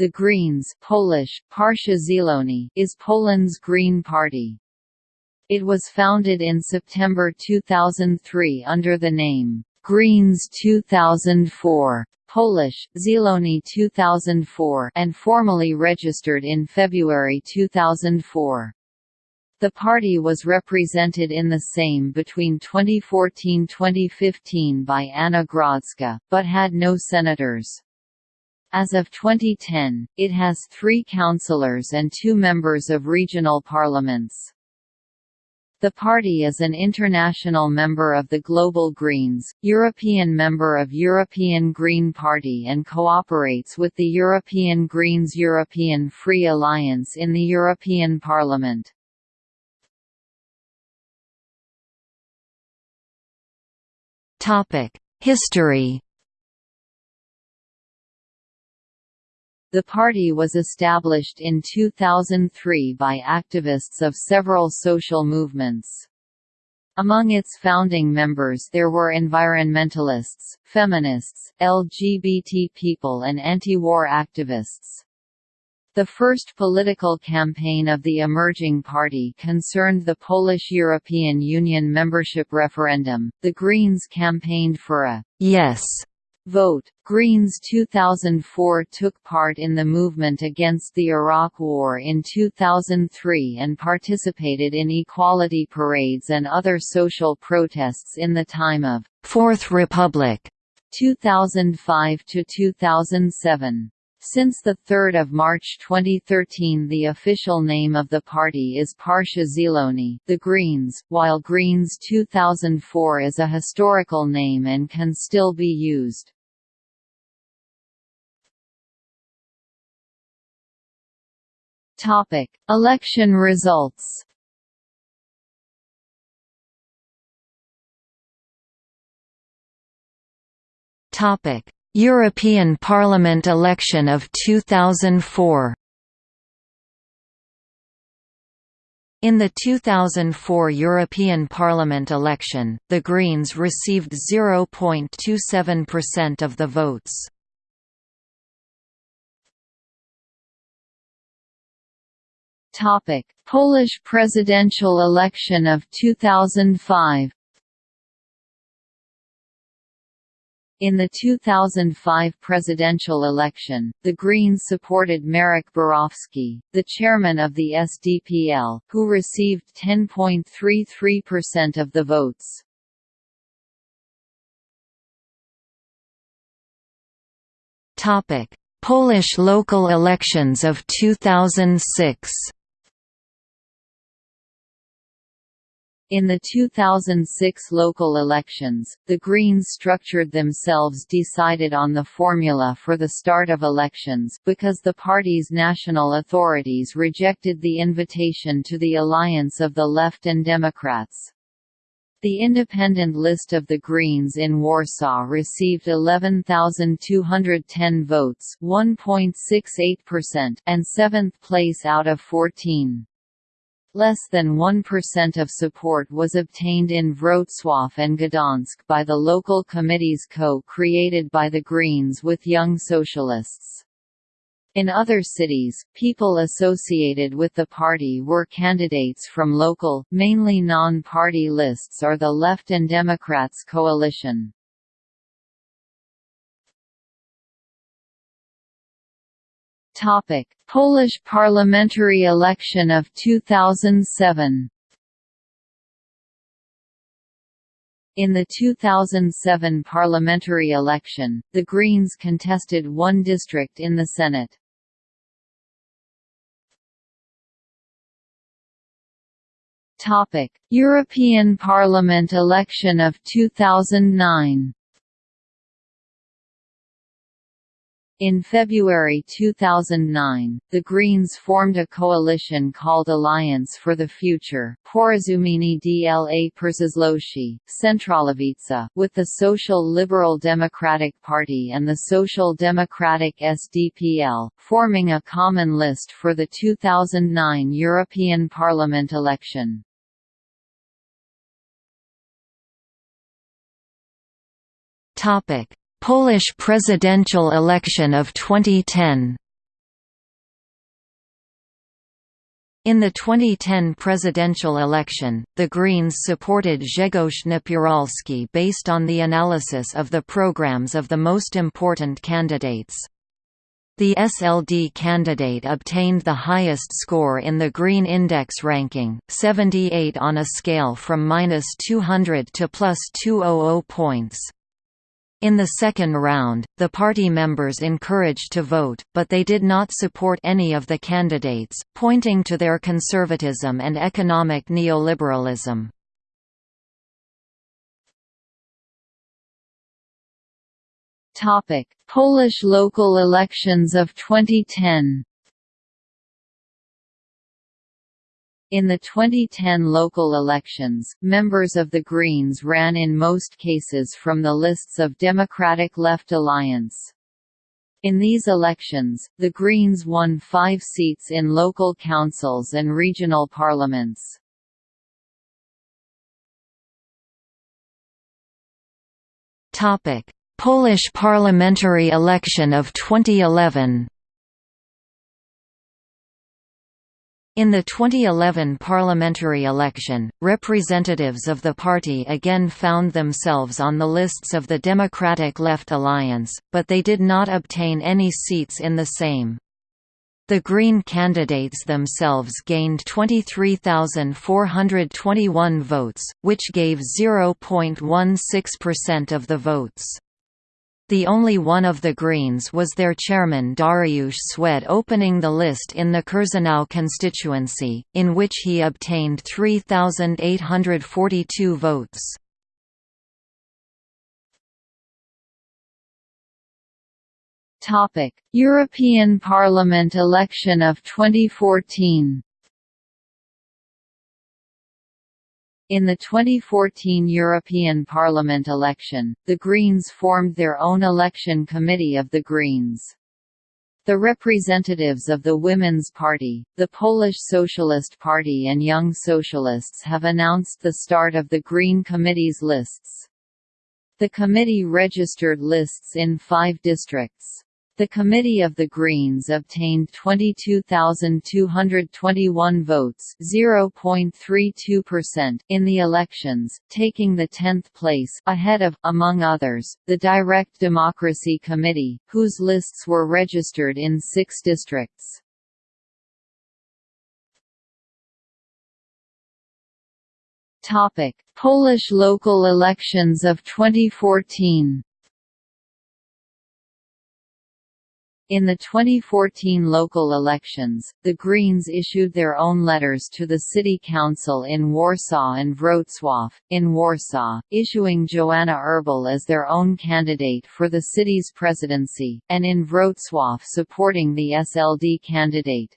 The Greens Polish, Partia is Poland's Green Party. It was founded in September 2003 under the name, Greens 2004, Polish, Zieloni 2004 and formally registered in February 2004. The party was represented in the Sejm between 2014–2015 by Anna Grodzka, but had no senators. As of 2010, it has three councillors and two members of regional parliaments. The party is an international member of the Global Greens, European member of European Green Party and cooperates with the European Greens European Free Alliance in the European Parliament. History The party was established in 2003 by activists of several social movements. Among its founding members there were environmentalists, feminists, LGBT people and anti-war activists. The first political campaign of the emerging party concerned the Polish European Union membership referendum. The Greens campaigned for a yes vote. Greens 2004 took part in the movement against the Iraq War in 2003 and participated in equality parades and other social protests in the time of Fourth Republic 2005 to 2007. Since 3 March 2013 the official name of the party is Partia Zieloni the Greens, while Greens 2004 is a historical name and can still be used. Election results. Topic. European Parliament election of 2004 In the 2004 European Parliament election, the Greens received 0.27% of the votes. Polish presidential election of 2005 In the 2005 presidential election, the Greens supported Marek Borowski, the chairman of the SDPL, who received 10.33% of the votes. Topic: Polish local elections of 2006 In the 2006 local elections, the Greens structured themselves decided on the formula for the start of elections because the party's national authorities rejected the invitation to the alliance of the Left and Democrats. The independent list of the Greens in Warsaw received 11,210 votes 1.68% and seventh place out of 14. Less than 1% of support was obtained in Wrocław and Gdansk by the local committees co-created by the Greens with Young Socialists. In other cities, people associated with the party were candidates from local, mainly non-party lists or the Left and Democrats coalition. Topic: Polish parliamentary election of 2007. In the 2007 parliamentary election, the Greens contested one district in the Senate. European Parliament election of 2009. In February 2009, the Greens formed a coalition called Alliance for the Future dla with the Social Liberal Democratic Party and the Social Democratic SDPL, forming a common list for the 2009 European Parliament election. Topic Polish presidential election of 2010 In the 2010 presidential election, the Greens supported Grzegorz Napieralski based on the analysis of the programs of the most important candidates. The SLD candidate obtained the highest score in the Green Index ranking, 78 on a scale from -200 to +200 points. In the second round, the party members encouraged to vote, but they did not support any of the candidates, pointing to their conservatism and economic neoliberalism. Polish local elections of 2010 In the 2010 local elections, members of the Greens ran in most cases from the lists of Democratic Left Alliance. In these elections, the Greens won five seats in local councils and regional parliaments. Polish parliamentary election of 2011 In the 2011 parliamentary election, representatives of the party again found themselves on the lists of the Democratic Left Alliance, but they did not obtain any seats in the Sejm. The Green candidates themselves gained 23,421 votes, which gave 0.16% of the votes. The only one of the Greens was their chairman Dariusz Szwed opening the list in the Kurzanów constituency, in which he obtained 3,842 votes. European Parliament election of 2014 In the 2014 European Parliament election, the Greens formed their own election committee of the Greens. The representatives of the Women's Party, the Polish Socialist Party and Young Socialists have announced the start of the Green Committee's lists. The committee registered lists in five districts. The Committee of the Greens obtained 22,221 votes (0.32%) in the elections, taking the 10th place ahead of among others, the Direct Democracy Committee, whose lists were registered in 6 districts. Polish local elections of 2014. In the 2014 local elections, the Greens issued their own letters to the city council in Warsaw and Wrocław, in Warsaw, issuing Joanna Erbel as their own candidate for the city's presidency, and in Wrocław supporting the SLD candidate.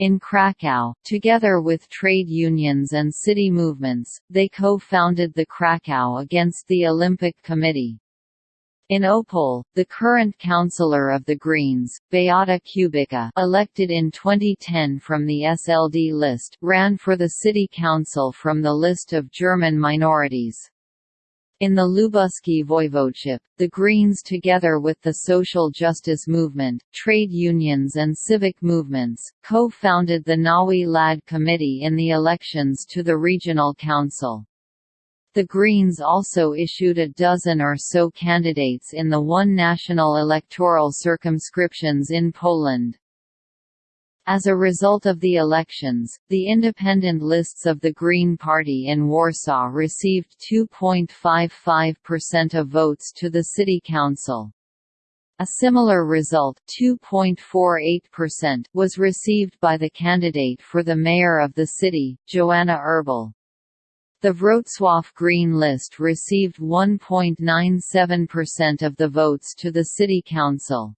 In Krakow, together with trade unions and city movements, they co-founded the Krakow Against the Olympic Committee. In Opole, the current councillor of the Greens, Beata Kubica elected in 2010 from the SLD list, ran for the city council from the list of German minorities. In the Lubuski voivodeship, the Greens together with the social justice movement, trade unions and civic movements, co-founded the Nowy Ład Committee in the elections to the regional council. The Greens also issued a dozen or so candidates in the one national electoral circumscriptions in Poland. As a result of the elections, the independent lists of the Green Party in Warsaw received 2.55% of votes to the city council. A similar result was received by the candidate for the mayor of the city, Joanna Erbel. The Wrocław Green List received 1.97% of the votes to the city council.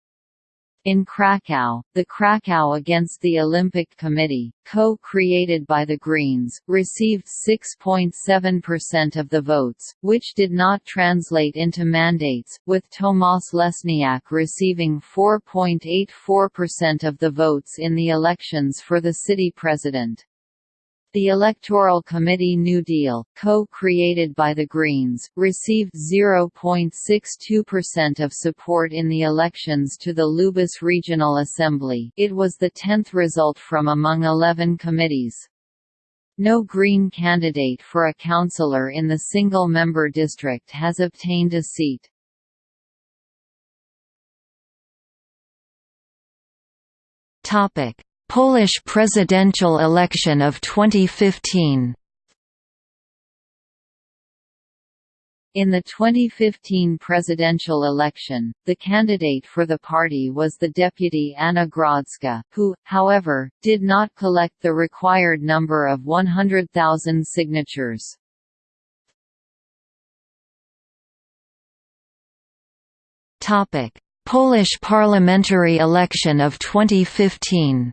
In Krakow, the Krakow Against the Olympic Committee, co-created by the Greens, received 6.7% of the votes, which did not translate into mandates, with Tomasz Lesniak receiving 4.84% of the votes in the elections for the city president. The Electoral Committee New Deal, co-created by the Greens, received 0.62% of support in the elections to the Lubusz Regional Assembly it was the tenth result from among 11 committees. No Green candidate for a councillor in the single-member district has obtained a seat. Topic Polish presidential election of 2015 In the 2015 presidential election, the candidate for the party was the deputy Anna Grodzka, who, however, did not collect the required number of 100,000 signatures. Polish parliamentary election of 2015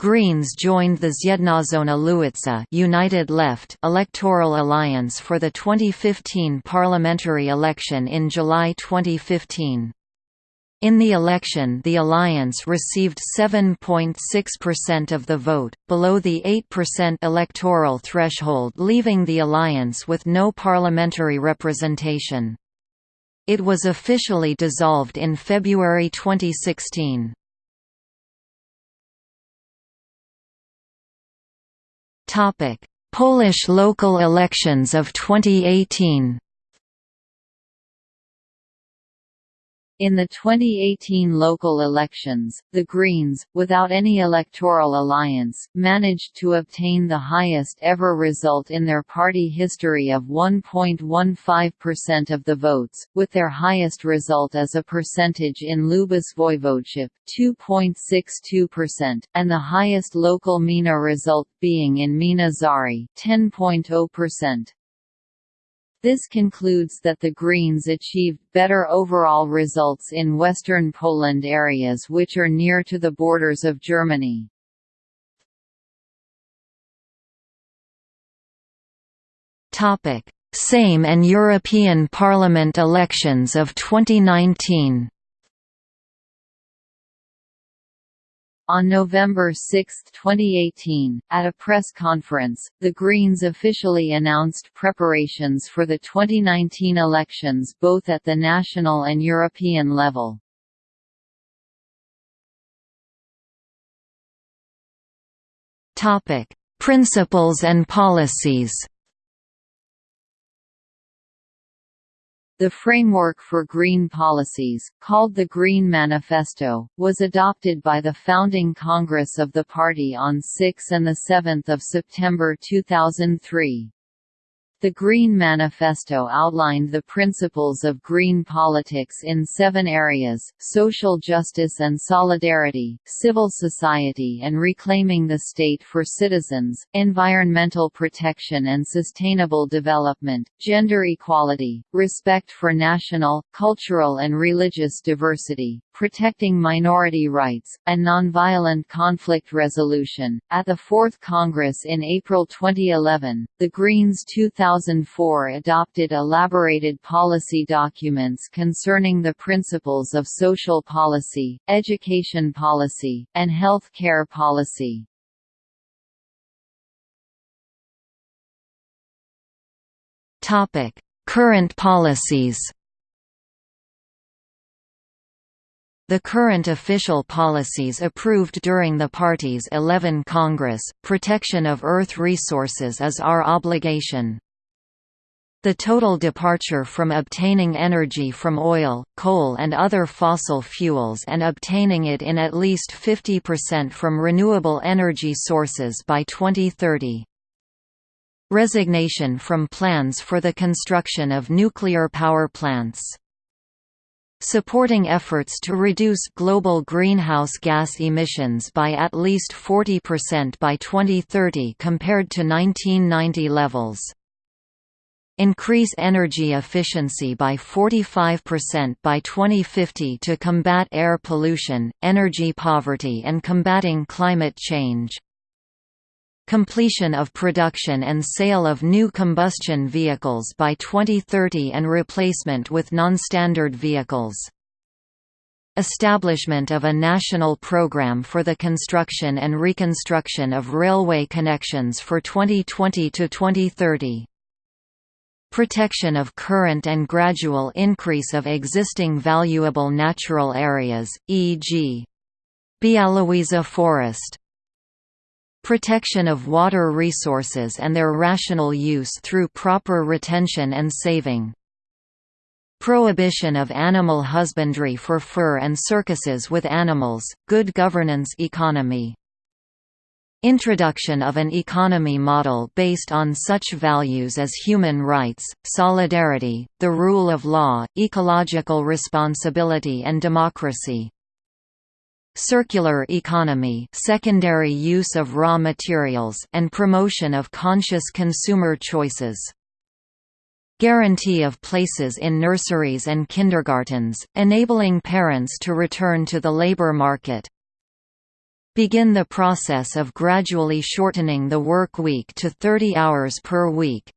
Greens joined the Zjednoczona Lewica United Left electoral alliance for the 2015 parliamentary election in July 2015. In the election the alliance received 7.6% of the vote, below the 8% electoral threshold leaving the alliance with no parliamentary representation. It was officially dissolved in February 2016. Polish local elections of 2018. In the 2018 local elections, the Greens, without any electoral alliance, managed to obtain the highest ever result in their party history of 1.15% of the votes, with their highest result as a percentage in Lubusz Voivodeship, 2.62%, and the highest local Gmina result being in Gmina Żary, 10.0%. This concludes that the Greens achieved better overall results in western Poland areas which are near to the borders of Germany. Sejm and European Parliament elections of 2019 On November 6, 2018, at a press conference, the Greens officially announced preparations for the 2019 elections both at the national and European level. Principles and policies The framework for green policies, called the Green Manifesto, was adopted by the founding Congress of the party on 6 and 7 September 2003. The Green Manifesto outlined the principles of green politics in seven areas, social justice and solidarity, civil society and reclaiming the state for citizens, environmental protection and sustainable development, gender equality, respect for national, cultural and religious diversity, protecting minority rights, and nonviolent conflict resolution. At the Fourth Congress in April 2011, the Greens 2004 adopted elaborated policy documents concerning the principles of social policy, education policy, and health care policy. Current policies The current official policies approved during the party's 11 Congress, protection of Earth resources is our obligation. The total departure from obtaining energy from oil, coal and other fossil fuels and obtaining it in at least 50% from renewable energy sources by 2030. Resignation from plans for the construction of nuclear power plants supporting efforts to reduce global greenhouse gas emissions by at least 40% by 2030 compared to 1990 levels. Increase energy efficiency by 45% by 2050 to combat air pollution, energy poverty and combating climate change completion of production and sale of new combustion vehicles by 2030 and replacement with non-standard vehicles. Establishment of a national program for the construction and reconstruction of railway connections for 2020 to 2030. Protection of current and gradual increase of existing valuable natural areas, e.g. Bialowieza Forest. Protection of water resources and their rational use through proper retention and saving. Prohibition of animal husbandry for fur and circuses with animals, good governance economy. Introduction of an economy model based on such values as human rights, solidarity, the rule of law, ecological responsibility and democracy. Circular economy secondary use of raw materials and promotion of conscious consumer choices. Guarantee of places in nurseries and kindergartens, enabling parents to return to the labor market. Begin the process of gradually shortening the work week to 30 hours per week.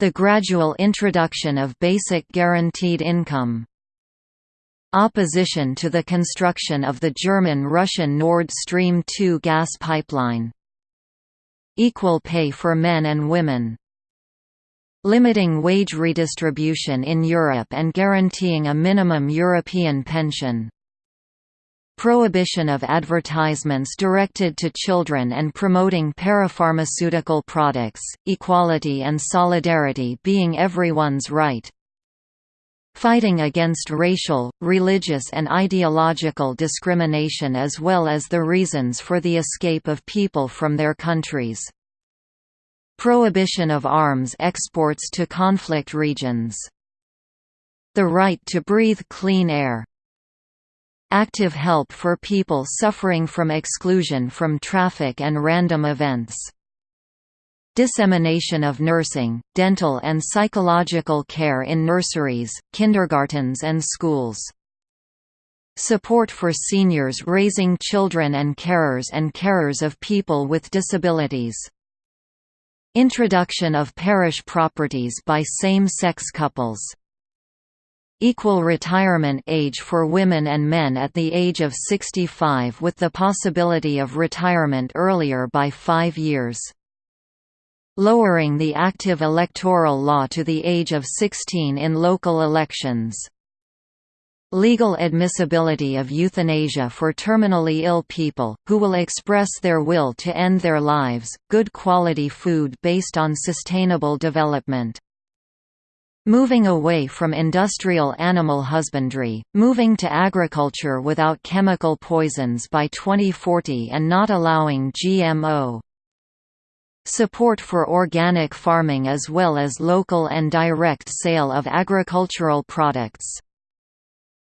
The gradual introduction of basic guaranteed income. Opposition to the construction of the German-Russian Nord Stream 2 gas pipeline. Equal pay for men and women limiting wage redistribution in Europe and guaranteeing a minimum European pension. Prohibition of advertisements directed to children and promoting parapharmaceutical products, equality and solidarity being everyone's right. Fighting against racial, religious and ideological discrimination as well as the reasons for the escape of people from their countries. Prohibition of arms exports to conflict regions. The right to breathe clean air. Active help for people suffering from exclusion from traffic and random events. Dissemination of nursing, dental and psychological care in nurseries, kindergartens and schools. Support for seniors raising children and carers and carers of people with disabilities. Introduction of parish properties by same-sex couples. Equal retirement age for women and men at the age of 65 with the possibility of retirement earlier by five years. Lowering the active electoral law to the age of 16 in local elections. Legal admissibility of euthanasia for terminally ill people, who will express their will to end their lives, good quality food based on sustainable development. Moving away from industrial animal husbandry, moving to agriculture without chemical poisons by 2040 and not allowing GMO. Support for organic farming as well as local and direct sale of agricultural products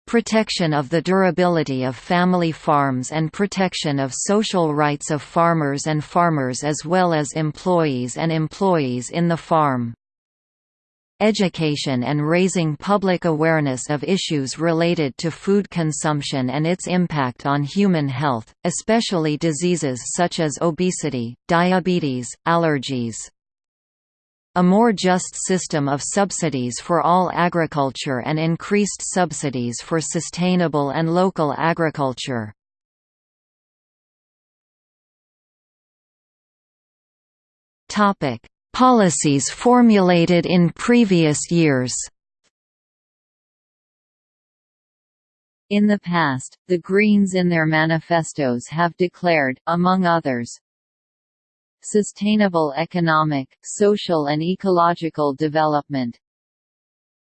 protection of the durability of family farms and protection of social rights of farmers and farmers as well as employees and employees in the farm. Education and raising public awareness of issues related to food consumption and its impact on human health, especially diseases such as obesity, diabetes, allergies a more just system of subsidies for all agriculture and increased subsidies for sustainable and local agriculture. Policies formulated in previous years. In the past, the Greens in their manifestos have declared, among others, sustainable economic, social and ecological development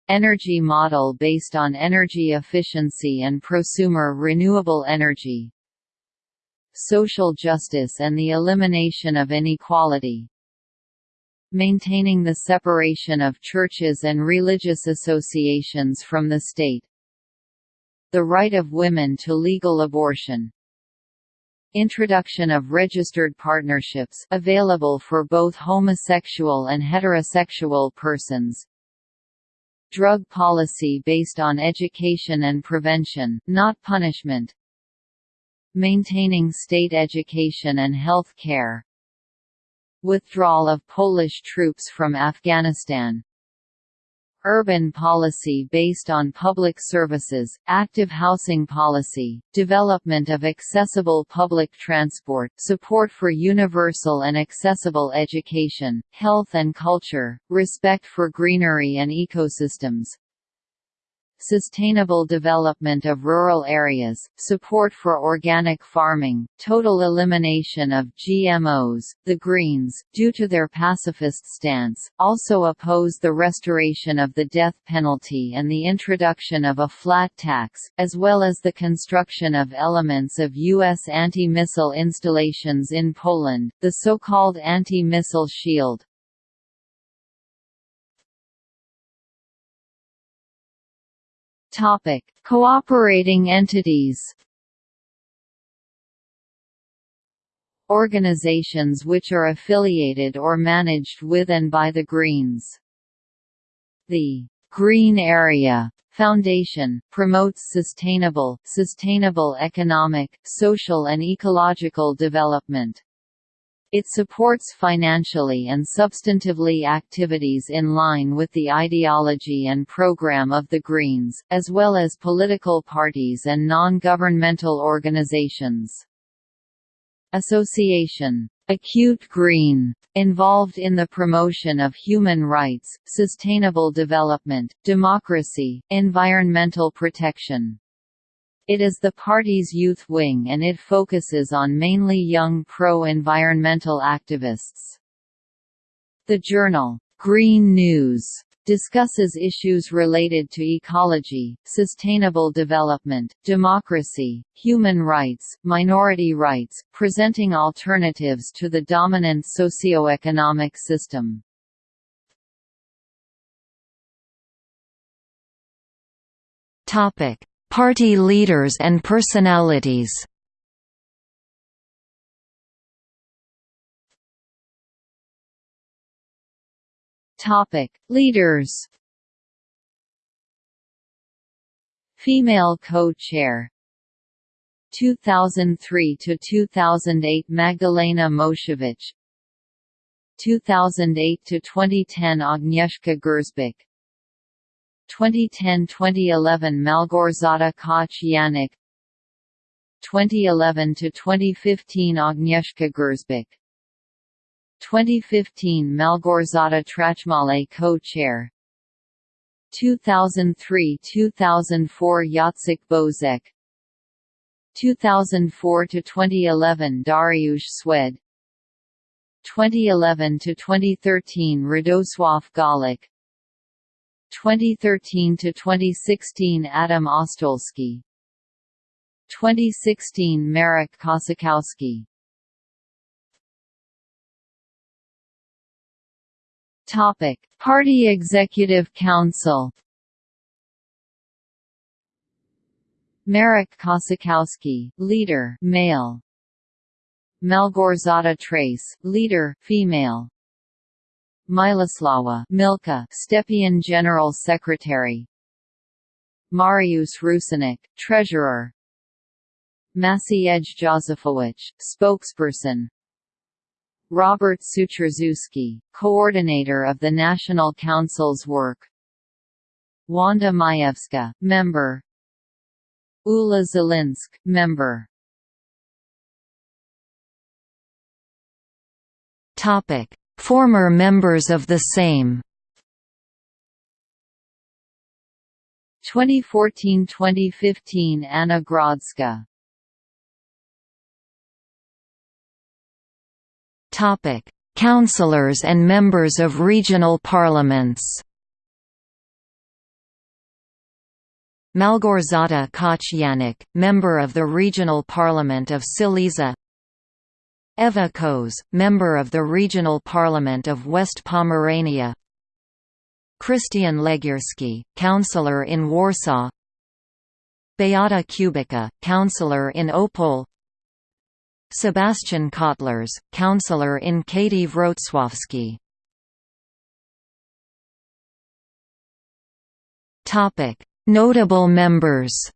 energy model based on energy efficiency and prosumer renewable energy social justice and the elimination of inequality maintaining the separation of churches and religious associations from the state the right of women to legal abortion Introduction of registered partnerships available for both homosexual and heterosexual persons. Drug policy based on education and prevention, not punishment. Maintaining state education and health care. Withdrawal of Polish troops from Afghanistan. Urban policy based on public services, active housing policy, development of accessible public transport, support for universal and accessible education, health and culture, respect for greenery and ecosystems, sustainable development of rural areas, support for organic farming, total elimination of GMOs. The Greens, due to their pacifist stance, also oppose the restoration of the death penalty and the introduction of a flat tax, as well as the construction of elements of U.S. anti-missile installations in Poland, the so-called anti-missile shield. Topic: Cooperating entities. Organizations which are affiliated or managed with and by the Greens. The Green Area Foundation, promotes sustainable, sustainable economic, social and ecological development. It supports financially and substantively activities in line with the ideology and program of the Greens, as well as political parties and non-governmental organizations. Association. Acute Green, involved in the promotion of human rights, sustainable development, democracy, environmental protection. It is the party's youth wing and it focuses on mainly young pro-environmental activists. The journal, Green News, discusses issues related to ecology, sustainable development, democracy, human rights, minority rights, presenting alternatives to the dominant socio-economic system. Topic: Party leaders and personalities. Topic: Leaders. Female co-chair. 2003 to 2008 Magdalena Mosiewicz. 2008 to 2010 Agnieszka Gersbach 2010–2011 Malgorzata Koch Yanik 2011–2015 Agnieszka Gersbach 2015 Malgorzata Trachmale co-chair 2003–2004 Jacek Bozek 2004–2011 Dariusz Szwed 2011–2013 Radosław Gawlik 2013 to 2016 Adam Ostolski 2016 Marek Kosakowski Topic Party Executive Council Marek Kosakowski, leader, male. Malgorzata Tracz, leader, female. Miloslava Milka, Stepien General Secretary. Mariusz Rusinek, Treasurer. Maciej Józefowicz, Spokesperson. Robert Sutrzewski, Coordinator of the National Council's work. Wanda Majewska, Member. Ula Zelinsk, Member. Topic Former members of the Sejm. 2014–2015 Anna Grodzka Topic: Councillors and members of regional parliaments. Malgorzata Koch member of the Regional Parliament of Silesia Eva Koz, member of the Regional Parliament of West Pomerania. Krystian Legierski, councillor in Warsaw. Beata Kubica, councillor in Opole. Sebastian Kotlers, councillor in Kiev Wrocławski. Notable members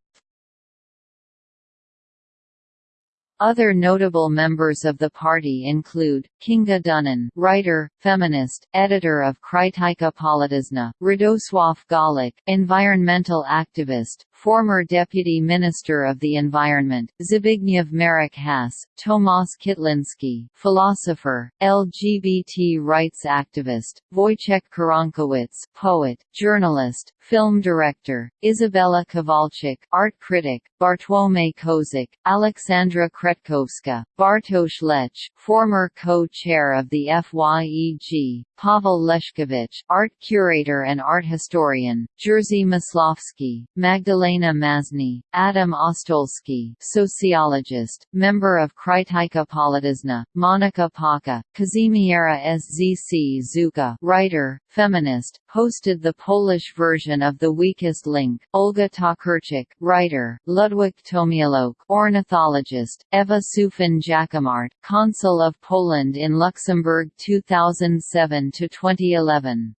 Other notable members of the party include, Kinga Dunin writer, feminist, editor of Krytyka Polityczna, Radosław Gawlik environmental activist, former Deputy Minister of the Environment, Zbigniew Marek-Has, Tomasz Kitliński philosopher, LGBT rights activist, Wojciech Koronkiewicz poet, journalist, film director, Izabela Kowalczyk art critic, Bartłomiej Kozik, Alexandra Kretkowska, Bartosz Lech former co-chair of the FYEG, Paweł Leszkiewicz art curator and art historian, Jerzy Mysłowski, Magdalena Mazny, Adam Ostolski sociologist, member of Krytyka Polityczna, Monika Paka, Kazimiera Szczyk Żuka writer, feminist, hosted the Polish version of The Weakest Link, Olga Tokarczuk writer, Ludwik Tomiałojć ornithologist, Eva Sufin Jacquemart Consul of Poland in Luxembourg 2007–2011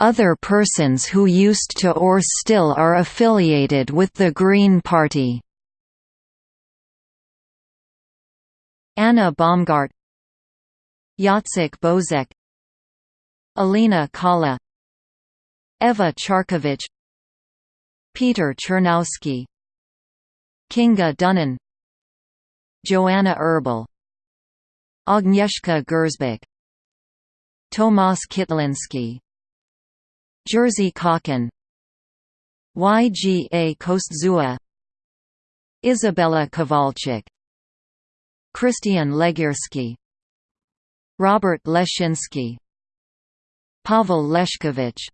Other persons who used to or still are affiliated with the Green Party. Anna Baumgart Jacek Bozek Alina Kala Ewa Charkiewicz Peter Chernowski Kinga Dunin Joanna Erbel Agnieszka Gersbach Tomasz Kitliński Jerzy Kochen YGA Kostzua Izabela Kowalczyk Krystian Legierski Robert Leshinsky Paweł Leszkiewicz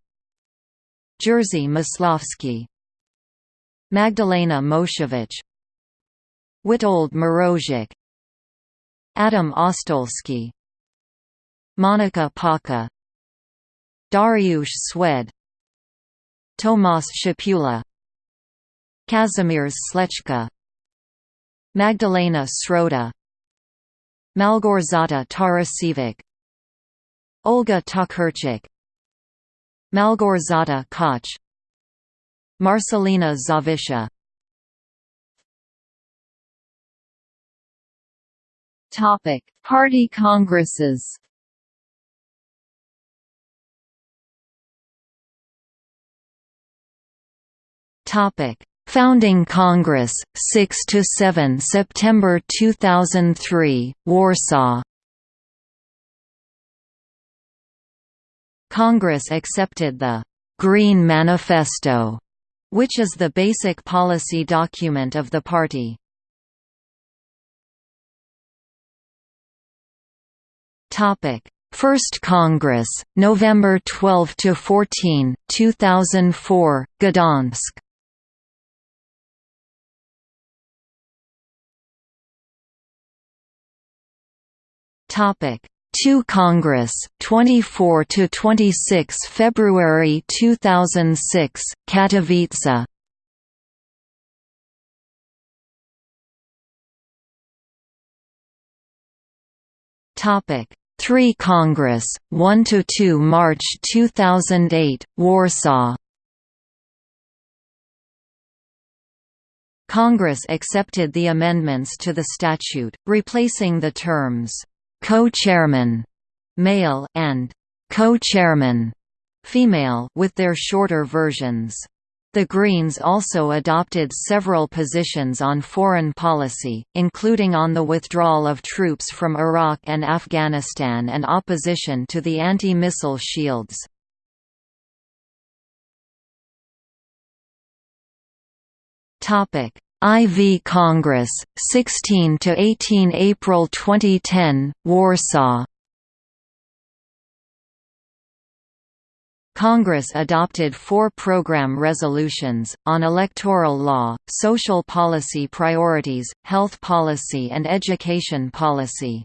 Jerzy Mysłowski Magdalena Mosiewicz Witold Mrozik Adam Ostolski Monika Paka Dariusz Szwed Tomasz Szapula Kazimierz Slechka Magdalena Środa Malgorzata Tarasiewicz Olga Tokarczuk Malgorzata Koch Marcelina Zawisza Topic: Party congresses. Topic: Founding Congress, 6 to 7 September 2003, Warsaw Congress accepted the «Green Manifesto», which is the basic policy document of the party. First Congress, November 12 to 14, 2004, Gdansk. Topic: 2 Congress 24 to 26 February 2006 Katowice. Topic 3 Congress 1 to 2 March 2008 Warsaw Congress accepted the amendments to the statute, replacing the terms co-chairman male and co-chairman female with their shorter versions. The Greens also adopted several positions on foreign policy, including on the withdrawal of troops from Iraq and Afghanistan and opposition to the anti-missile shields. IV Congress, 16 to 18 April 2010, Warsaw. Congress adopted four program resolutions, on electoral law, social policy priorities, health policy and education policy.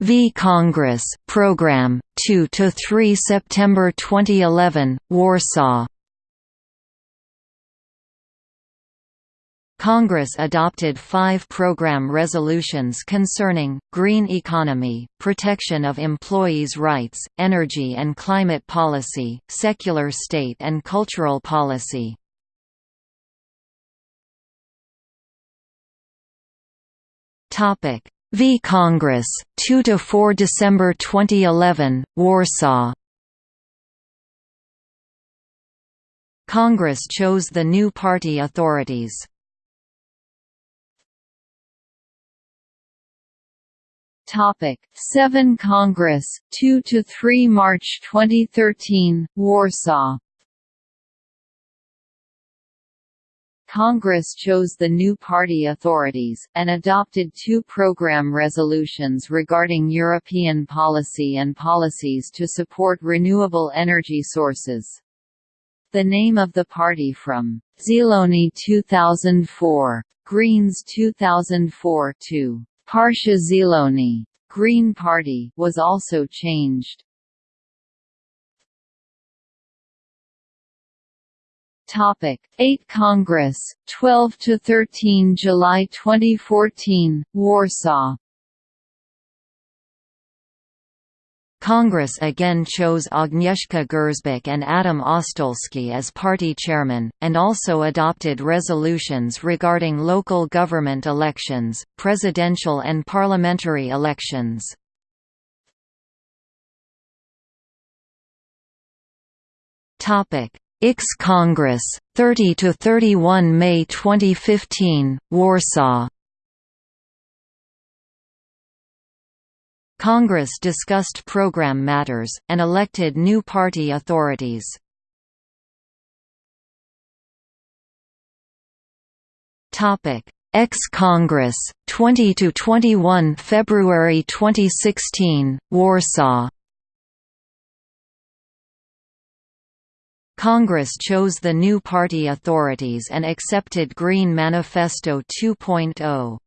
V Congress program 2 to 3 September 2011 Warsaw Congress adopted five program resolutions concerning, green economy, protection of employees' rights, energy and climate policy, secular state and cultural policy. V Congress, 2–4 December 2011, Warsaw Congress chose the new party authorities. Topic 7 Congress 2 to 3 March 2013 Warsaw Congress chose the new party authorities, and adopted two program resolutions regarding European policy and policies to support renewable energy sources. The name of the party from Zieloni 2004, Greens 2004 to Partia Zieloni Green Party was also changed. Topic 8 Congress 12 to 13 July 2014 Warsaw Congress again chose Agnieszka Grzybek and Adam Ostolski as party chairman, and also adopted resolutions regarding local government elections, presidential and parliamentary elections. IX Congress, 30–31 May 2015, Warsaw Congress discussed program matters, and elected new party authorities. Ex-Congress, 20–21 February 2016, Warsaw Congress chose the new party authorities and accepted Green Manifesto 2.0.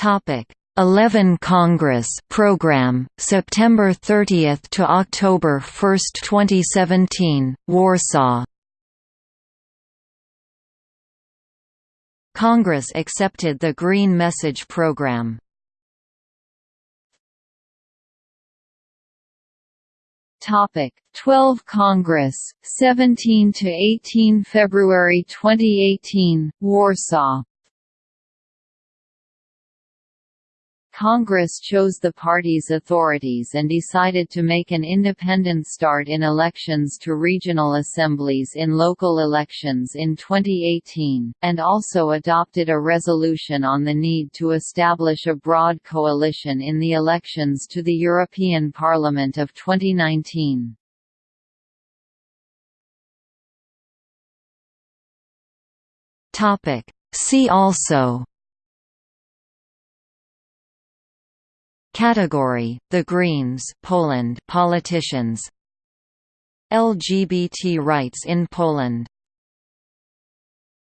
Topic. 11 Congress program September 30 to October 1, 2017 Warsaw. Congress accepted the Green Message program. Topic. 12 Congress 17 to 18 February 2018 Warsaw Congress chose the party's authorities and decided to make an independent start in elections to regional assemblies in local elections in 2018, and also adopted a resolution on the need to establish a broad coalition in the elections to the European Parliament of 2019. See also Category: The Greens, Poland, politicians. LGBT rights in Poland